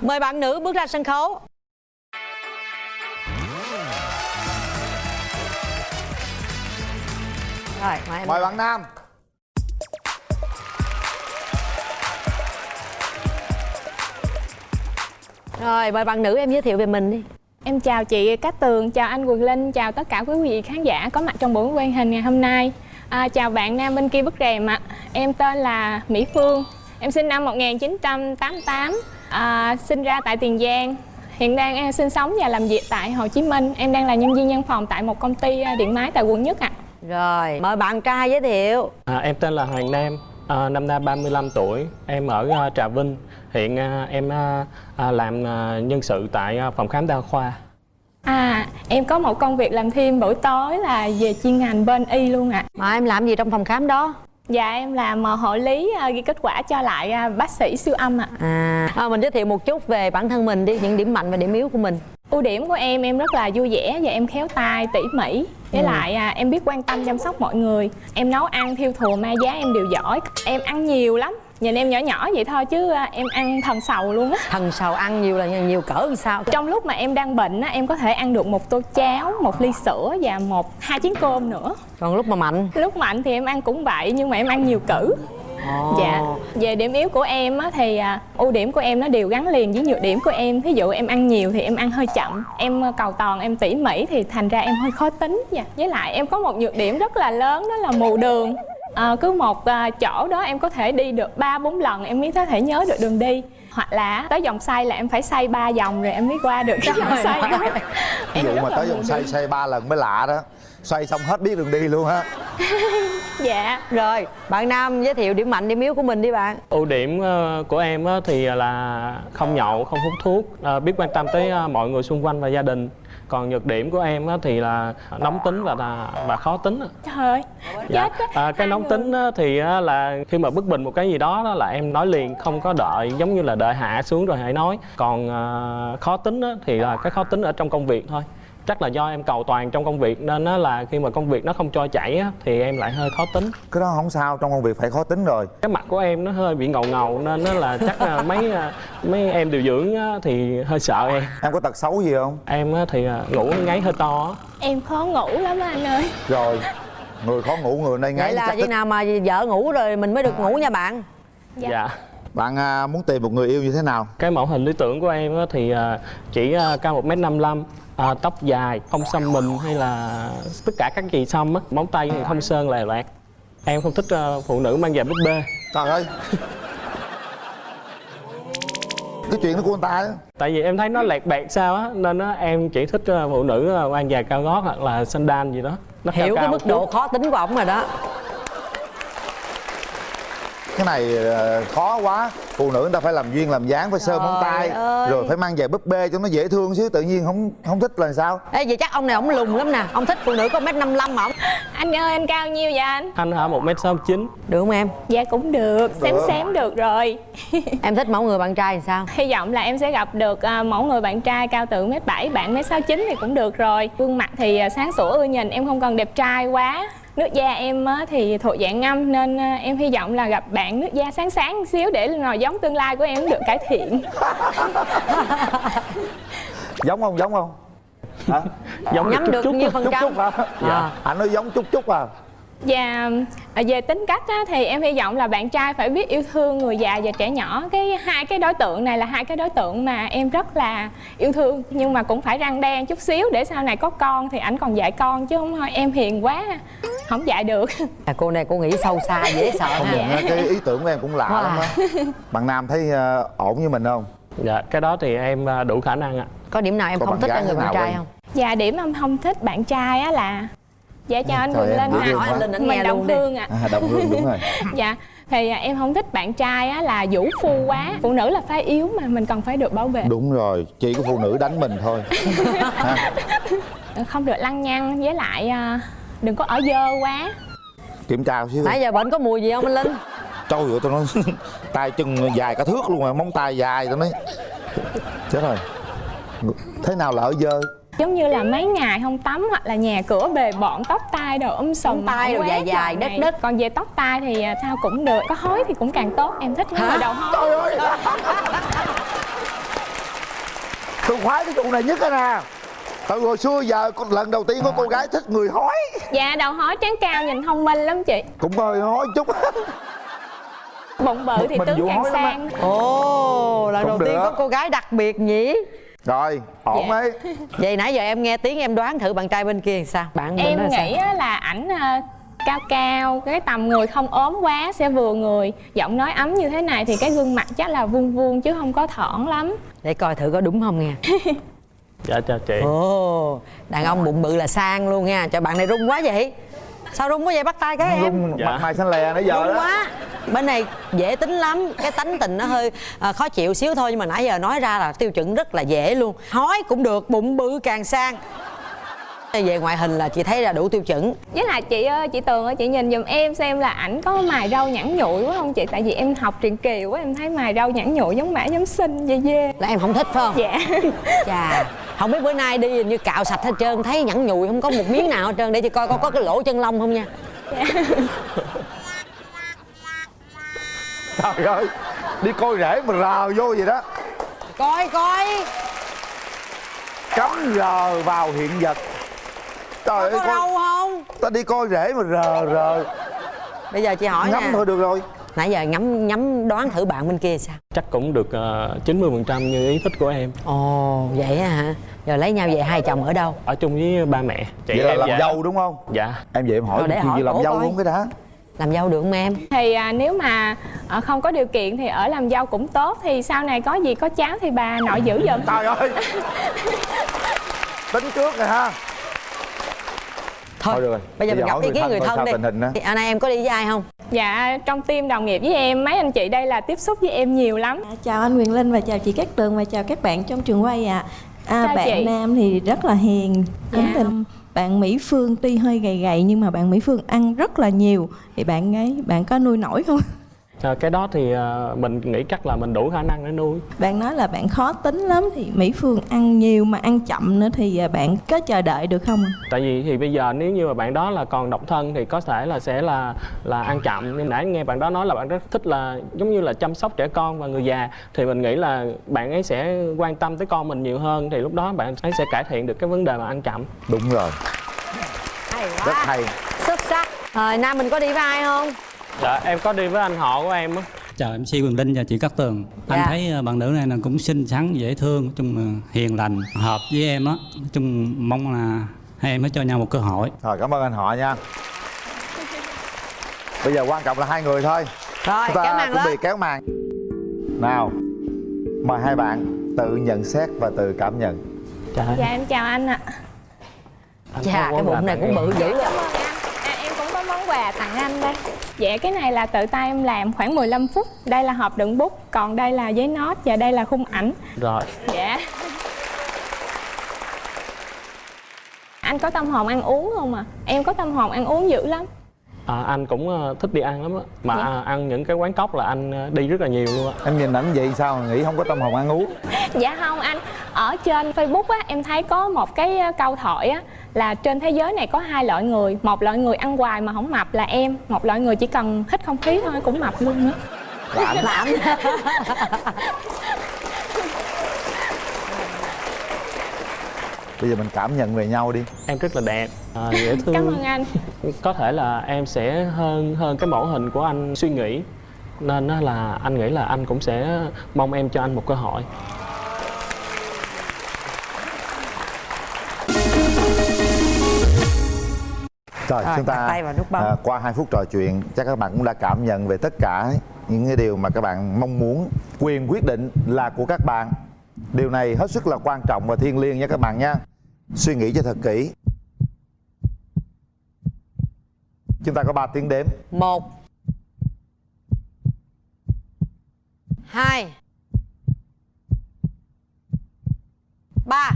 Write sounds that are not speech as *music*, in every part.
Mời bạn nữ bước ra sân khấu Rồi, mời em mời bạn nam Rồi, mời bạn nữ em giới thiệu về mình đi Em chào chị Cát Tường, chào anh Quỳnh Linh, chào tất cả quý vị khán giả có mặt trong buổi quay hình ngày hôm nay. À, chào bạn nam bên kia bức rèm ạ. Em tên là Mỹ Phương. Em sinh năm 1988, à, sinh ra tại Tiền Giang. Hiện đang em sinh sống và làm việc tại Hồ Chí Minh. Em đang là nhân viên văn phòng tại một công ty à, điện máy tại quận Nhất ạ. Rồi, mời bạn trai giới thiệu À, em tên là Hoàng Nam, à, năm nay 35 tuổi, em ở à, Trà Vinh. Hiện à, em à, à, làm à, nhân sự tại à, phòng khám đa khoa. À, em có một công việc làm thêm buổi tối là về chuyên ngành bên y luôn ạ. Mà em làm gì trong phòng khám đó? Dạ em làm à, hộ lý à, ghi kết quả cho lại à, bác sĩ siêu âm ạ. À, à, mình giới thiệu một chút về bản thân mình đi, những điểm mạnh và điểm yếu của mình. Ưu điểm của em em rất là vui vẻ và em khéo tay tỉ mỉ. Với Ừ. lại à, em biết quan tâm chăm sóc mọi người. Em nấu ăn thiêu thùa ma giá em đều giỏi. Em ăn nhiều lắm nhìn em nhỏ nhỏ vậy thôi chứ à, em ăn thần sầu luôn á Thần sầu ăn nhiều là nhiều cỡ làm sao trong lúc mà em đang bệnh á em có thể ăn được một tô cháo một ly sữa và một hai chén cơm nữa Còn lúc mà mạnh lúc mạnh thì em ăn cũng vậy nhưng mà em ăn nhiều cử Ồ. Dạ, về điểm yếu của em á, thì à, ưu điểm của em nó đều gắn liền với nhược điểm của em. Thí dụ em ăn nhiều thì em ăn hơi chậm, em à, cầu toàn, em tỉ mỉ thì thành ra em hơi khó tính. Dạ. Với lại em có một nhược điểm rất là lớn đó là mù đường. À, cứ một à, chỗ đó em có thể đi được ba bốn lần em mới có thể nhớ được đường đi. Hoặc là tới vòng xoay là em phải xoay ba vòng rồi em mới qua được cái vòng xoay đó. Ví Em dụ mà tới mù vòng xoay xoay ba lần mới lạ đó. Xoay xong hết biết đường đi luôn á. *laughs* Dạ. Rồi, bạn Nam giới thiệu điểm mạnh, điểm yếu của mình đi bạn. Ưu điểm ờ, của em á, thì là không nhậu, không hút thuốc, biết quan tâm tới mọi người xung quanh và gia đình. Còn nhược điểm của em á, thì là nóng tính và là và khó tính. á. trời ơi Dạ. À, cái nóng tính á, thì á, là khi mà bức bình một cái gì đó, đó là em nói liền không có đợi giống như là đợi hạ xuống rồi hãy nói còn à, khó tính á, thì là cái khó tính ở trong công việc thôi chắc là do em cầu toàn trong công việc nên á, là khi mà công việc nó không trôi chảy á, thì em lại hơi khó tính. Cái đó không sao trong công việc phải khó tính rồi. Cái mặt của em nó hơi bị ngầu ngầu nên nó là chắc là mấy à, mấy em điều dưỡng á, thì hơi sợ em. Em có tật xấu gì không? Em á, thì à, ngủ ngáy hơi to á. em khó ngủ lắm anh ơi. Rồi người khó ngủ người này Vậy ngáy là chắc khi thích nào mà vợ ngủ rồi mình mới được ngủ nha bạn. Dạ. dạ bạn à, muốn tìm một người yêu như thế nào? Cái mẫu hình lý tưởng của em á, thì à, chỉ à, cao một m 55 à, tóc dài không xăm mình hay là tất cả các kỳ xăm á. Móng tay thì không sơn lè loẹt. Em không thích à, phụ nữ mang giày búp bê trời ơi! Cái chuyện đó của anh ta á. Tại vì em thấy nó lẹt bẹt sao á nên á, em chỉ thích à, phụ nữ mang giày cao gót hoặc là sandal gì đó. Nó cao Hiểu cái cao mức độ khó tính của ổng rồi đó cái này ờ, khó quá. Phụ nữ người ta phải làm duyên làm dáng phải sơn móng Trời tay ơi. rồi phải mang giày búp bê cho nó dễ thương chứ tự nhiên không không thích là sao? Ê, vậy chắc ông này ổng lùn lắm nè. Ông thích phụ nữ có mét năm mà ổng anh ơi anh cao nhiêu vậy anh? Anh hả một m sáu chín. Được không em? dạ cũng được. Xém Được. xém được rồi. *laughs* Em thích mẫu người bạn trai thì sao? hy vọng là em sẽ gặp được à, mẫu người bạn trai cao từ mét bảy bạn mét sáu chín thì cũng được rồi. Gương mặt thì à, sáng sủa ưa nhìn em không cần đẹp trai quá nước da em á, thì thuộc dạng ngâm nên à, em hy vọng là gặp bạn nước da sáng sáng một xíu để nòi giống tương lai của em được cải thiện. *laughs* Giống không giống không? Hả? Giống Nhắm chút được chút á. phần trăm? chút hả? Dạ. anh nói giống chút chút à? Và à, về tính cách á, thì em hy vọng là bạn trai phải biết yêu thương người già và trẻ nhỏ. Cái hai cái đối tượng này là hai cái đối tượng mà em rất là yêu thương nhưng mà cũng phải răng đe chút xíu để sau này có con thì ảnh còn dạy con chứ không thôi em hiền quá không dạy được. À, cô này cô nghĩ sâu xa dễ sợ không nhận cái ý tưởng của em cũng lạ Wow. lắm đó bạn nam thấy ờ, ổn với mình không? Dạ cái đó thì em à, đủ khả năng ạ. Có điểm nào em Có không thích ở người bạn trai vậy? không? và điểm em không thích bạn trai á là dạ cho anh Trời em, thương Hỏi anh. Linh anh mình nghe đồng luôn đi. hương ạ. À đồng hương đúng rồi. *laughs* Dạ thì em không thích bạn trai á là vũ phu quá. Phụ nữ là phái yếu mà mình cần phải được bảo vệ. Đúng rồi chỉ có phụ nữ đánh mình thôi. *laughs* Không được lăng nhăng với lại à, đừng có ở dơ quá. Kiểm tra xíu Nãy giờ bệnh có mùi gì không anh Linh? trôi ơi tôi nói *laughs* tay chân dài cả thước luôn mà móng tay dài tôi nói. Chết rồi. Thế nào là ở dơ? Giống như là mấy ngày không tắm hoặc là nhà cửa bề bộn tóc tai đồ um sùm tay đồ dài dài, đất này. đất. còn về tóc tai thì à, sao cũng được. Có hói thì cũng càng tốt. Em thích những người đầu hói. Tôi khoái cái vụ này nhất á nè từ hồi xưa giờ con- lần đầu tiên có cô gái thích người hói. Dạ đầu hói trán cao nhìn thông minh lắm chị. Cũng hơi hói chút. Bụng bự thì Mình tướng càng sang. Ồ lần Cũng đầu tiên có cô gái đặc biệt nhỉ? Rồi ổn Dạ. ấy. Vậy nãy giờ em nghe tiếng em đoán thử bạn trai bên kia làm sao? Bạn em là nghĩ á là ảnh ờ, cao cao cái tầm người không ốm quá sẽ vừa người. Giọng nói ấm như thế này thì cái gương mặt chắc là vuông vuông chứ không có thỏn lắm. Để coi thử có đúng không nha *laughs* dạ chào chị. Ồ đàn ông bụng bự là sang luôn nha. Cho bạn này rung quá vậy. Sao rung quá vậy? Bắt tay cái em. rung Dạ. mặt mày xanh lè nãy giờ rung đó. quá. Bên này dễ tính lắm. Cái tánh tình nó hơi à, khó chịu xíu thôi nhưng mà nãy giờ nói ra là tiêu chuẩn rất là dễ luôn. Hói cũng được bụng bự càng sang về ngoại hình là chị thấy là đủ tiêu chuẩn. Với lại chị ơi chị tường ơi chị nhìn giùm em xem là ảnh có mài râu nhẵn nhụi quá không chị? Tại vì em học truyền kiều á em thấy mài râu nhẵn nhụi giống mã giống xinh dê dê. Là em không thích phải không? Dạ. *laughs* Chà không biết bữa nay đi hình như cạo sạch hết trơn thấy nhẵn nhụi không có một miếng nào hết trơn để chị coi coi có cái lỗ chân lông không nha. *laughs* Trời ơi đi coi rễ mà rờ vô vậy đó. Coi coi. Cắm rờ vào hiện vật trời ơi có coi không? Ta đi coi rễ mà rờ rờ. Bây giờ chị hỏi ngắm nè. thôi được rồi. Nãy giờ ngắm nhắm đoán thử bạn bên kia sao? Chắc cũng được ờ, chín mươi phần trăm như ý thích của em. Ồ vậy á hả? Giờ lấy nhau về hai chồng ở đâu? Ở chung với ba mẹ chị vậy là em làm dạ. dâu đúng không? Dạ. Em vậy em hỏi Rồi để hỏi làm dâu luôn cái đã. Làm dâu được không em? Thì à, nếu mà à, không có điều kiện thì ở làm dâu cũng tốt. Thì sau này có gì có cháu thì bà nội giữ giùm. Trời ơi. *laughs* Tính trước rồi ha thôi, Thôi được rồi. bây giờ mình gặp ý người kiến thân người thân sao đi tình hình á. Thì anh này em có đi với ai không dạ trong team đồng nghiệp với em mấy anh chị đây là tiếp xúc với em nhiều lắm À, Chào anh Quyền Linh và chào chị Cát Tường và chào các bạn trong trường quay ạ. À. Chào bạn chị. Nam thì rất là hiền, tính Dạ. tình. Bạn Mỹ Phương tuy hơi gầy gầy nhưng mà bạn Mỹ Phương ăn rất là nhiều. Thì bạn ấy bạn có nuôi nổi không? *laughs* Ờ, cái đó thì ờ, mình nghĩ chắc là mình đủ khả năng để nuôi. Bạn nói là bạn khó tính lắm thì Mỹ Phương ăn nhiều mà ăn chậm nữa thì à, bạn có chờ đợi được không? tại vì thì bây giờ nếu như mà bạn đó là còn độc thân thì có thể là sẽ là là ăn chậm. Nhưng nãy nghe bạn đó nói là bạn rất thích là giống như là chăm sóc trẻ con và người già. Thì mình nghĩ là bạn ấy sẽ quan tâm tới con mình nhiều hơn. Thì lúc đó bạn ấy sẽ cải thiện được cái vấn đề mà ăn chậm. Đúng rồi. Hay quá. Rất hay. Xuất sắc. Rồi nam mình có đi với ai không dạ em có đi với anh họ của em á. Chào MC Quỳnh Linh và chị Cát Tường. Anh Dạ. thấy ờ, bạn nữ này là cũng xinh xắn, dễ thương, nói chung là hiền lành, hợp với em á. Nói chung mong là hai em hãy cho nhau một cơ hội. Rồi cảm ơn anh họ nha. Bây giờ quan trọng là hai người thôi. Rồi chúng ta kéo màn chuẩn bị kéo màn. Nào mời hai bạn tự nhận xét và tự cảm nhận. Trời dạ em chào anh ạ. Anh chà cái bụng này cũng em. bự dữ rồi cảm ơn anh à, em cũng có món quà tặng anh đây. Dạ cái này là tự tay em làm khoảng 15 phút. Đây là hộp đựng bút còn đây là giấy nốt và đây là khung ảnh. Rồi. Dạ. Anh có tâm hồn ăn uống không à? Em có tâm hồn ăn uống dữ lắm à, anh cũng ờ, thích đi ăn lắm á. Mà Dạ. ăn những cái quán cốc là anh ờ, đi rất là nhiều luôn á. Em nhìn ảnh vậy sao mà nghĩ không có tâm hồn ăn uống? *laughs* Dạ không anh. Ở trên facebook á em thấy có một cái ờ, câu thoại á là trên thế giới này có hai loại người. Một loại người ăn hoài mà không mập là em. Một loại người chỉ cần hít không khí thôi cũng mập luôn nữa là ảnh *laughs* bây giờ mình cảm nhận về nhau đi em rất là đẹp à, dễ *laughs* thương cảm ơn anh có thể là em sẽ hơn hơn cái mẫu hình của anh suy nghĩ nên là anh nghĩ là anh cũng sẽ mong em cho anh một cơ hội Rồi, Rồi, chúng ta tay vào nút bấm. à, qua 2 phút trò chuyện chắc các bạn cũng đã cảm nhận về tất cả những cái điều mà các bạn mong muốn. Quyền quyết định là của các bạn. Điều này hết sức là quan trọng và thiêng liêng nha các bạn nha. Suy nghĩ cho thật kỹ. Chúng ta có 3 tiếng đếm. một hai ba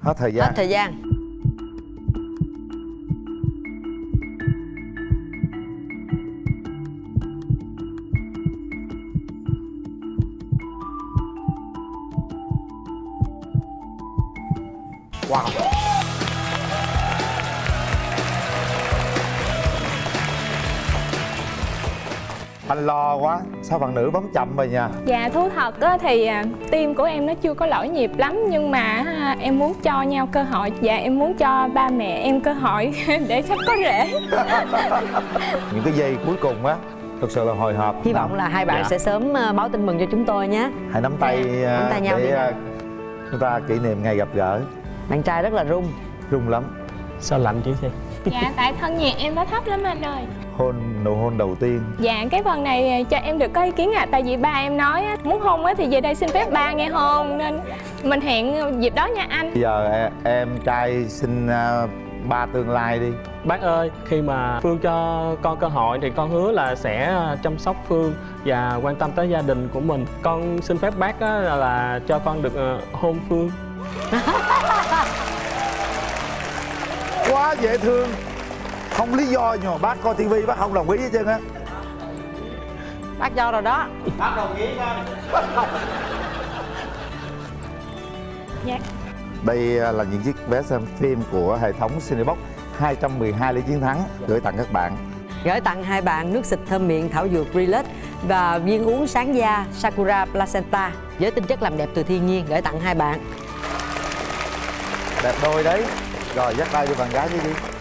Hết thời hết gian. thời gian anh lo quá sao bạn nữ bấm chậm vậy nha Dạ thú thật á, thì à, tim của em nó chưa có lỗi nhịp lắm Nhưng mà à, em muốn cho nhau cơ hội. Dạ em muốn cho ba mẹ em cơ hội *laughs* để sắp có rể. *laughs* Những cái giây cuối cùng á thực sự là hồi hộp. Hy vọng là hai bạn Dạ. sẽ sớm ờ, báo tin mừng cho chúng tôi nhé. Hãy nắm tay Dạ, nắm tay nhau để à, chúng ta kỷ niệm ngày gặp gỡ. Bạn trai rất là rung rung lắm. Sao lạnh chị si Dạ tại thân nhiệt em nó thấp lắm anh ơi hôn nụ hôn đầu tiên. Dạ cái phần này à, cho em được có ý kiến à Tại vì ba em nói á, muốn hôn á, thì về đây xin phép ba nghe hôn Nên mình hẹn dịp đó nha anh. Bây giờ e- em trai xin à, ba tương lai đi. Bác ơi khi mà phương cho con cơ hội thì con hứa là sẽ chăm sóc phương và quan tâm tới gia đình của mình. Con xin phép bác á, là, là cho con được hôn phương. *laughs* Quá dễ thương không lý do nhưng mà bác coi tivi bác không đồng ý hết trơn á. Bác cho rồi đó. Dạ. Đây à, là những chiếc vé xem phim của hệ thống Cinebox 212 lý chiến thắng. Gửi tặng các bạn. Gửi tặng hai bạn nước xịt thơm miệng thảo dược Relax và viên uống sáng da Sakura Placenta. Với tinh chất làm đẹp từ thiên nhiên gửi tặng hai bạn. Đẹp đôi đấy. Rồi dắt tay đi bạn gái đi đi